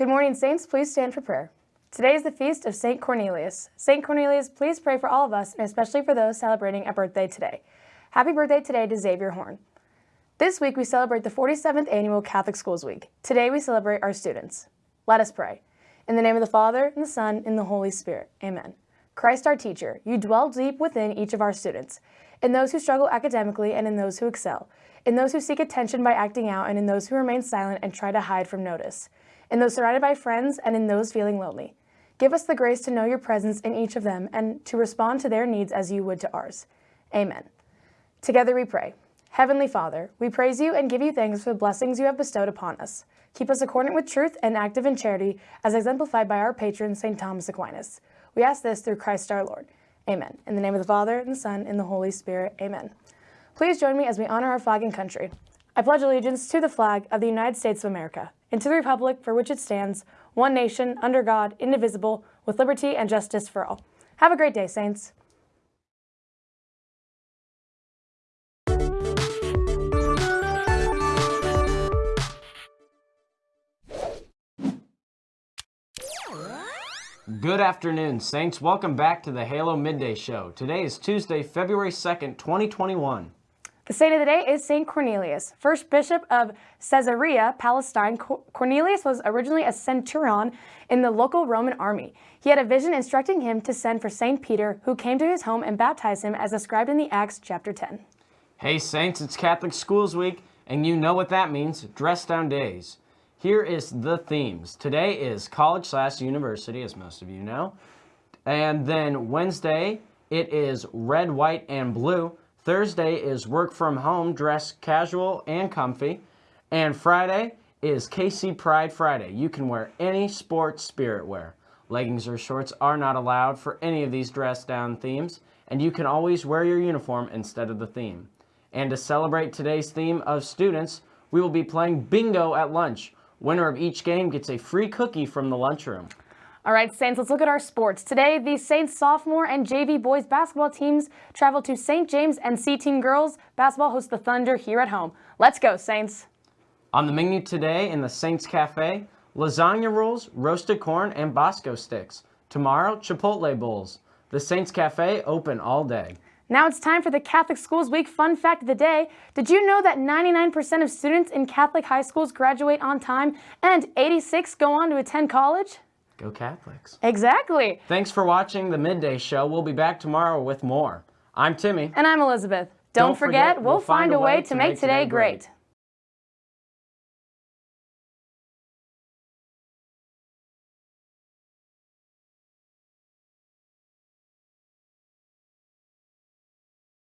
Good morning, Saints. Please stand for prayer. Today is the feast of St. Cornelius. St. Cornelius, please pray for all of us, and especially for those celebrating a birthday today. Happy birthday today to Xavier Horn. This week we celebrate the 47th Annual Catholic Schools Week. Today we celebrate our students. Let us pray. In the name of the Father, and the Son, and the Holy Spirit. Amen. Christ our teacher, you dwell deep within each of our students, in those who struggle academically and in those who excel, in those who seek attention by acting out and in those who remain silent and try to hide from notice, in those surrounded by friends and in those feeling lonely. Give us the grace to know your presence in each of them and to respond to their needs as you would to ours. Amen. Together we pray. Heavenly Father, we praise you and give you thanks for the blessings you have bestowed upon us. Keep us accordant with truth and active in charity, as exemplified by our patron, St. Thomas Aquinas. We ask this through Christ our Lord. Amen. In the name of the Father, and the Son, and the Holy Spirit. Amen. Please join me as we honor our flag and country. I pledge allegiance to the flag of the United States of America and to the republic for which it stands, one nation, under God, indivisible, with liberty and justice for all. Have a great day, Saints. Good afternoon, Saints. Welcome back to the Halo Midday Show. Today is Tuesday, February 2nd, 2021. The saint of the day is St. Cornelius, first bishop of Caesarea, Palestine. Cornelius was originally a centurion in the local Roman army. He had a vision instructing him to send for St. Peter, who came to his home and baptized him as described in the Acts chapter 10. Hey, Saints, it's Catholic Schools Week, and you know what that means dress down days. Here is the themes. Today is college slash university, as most of you know. And then Wednesday, it is red, white, and blue. Thursday is work from home, dress casual and comfy. And Friday is KC Pride Friday. You can wear any sports spirit wear. Leggings or shorts are not allowed for any of these dress down themes, and you can always wear your uniform instead of the theme. And to celebrate today's theme of students, we will be playing bingo at lunch. Winner of each game gets a free cookie from the lunchroom. All right, Saints, let's look at our sports. Today, the Saints sophomore and JV boys basketball teams travel to St. James and C-Team girls basketball hosts the Thunder here at home. Let's go, Saints. On the menu today in the Saints Cafe, lasagna rolls, roasted corn, and Bosco sticks. Tomorrow, Chipotle bowls. The Saints Cafe open all day. Now it's time for the Catholic Schools Week Fun Fact of the Day. Did you know that 99% of students in Catholic high schools graduate on time and 86 go on to attend college? Go Catholics. Exactly. Thanks for watching the Midday Show. We'll be back tomorrow with more. I'm Timmy. And I'm Elizabeth. Don't, Don't forget, forget, we'll find, find a way, way to make today great. great.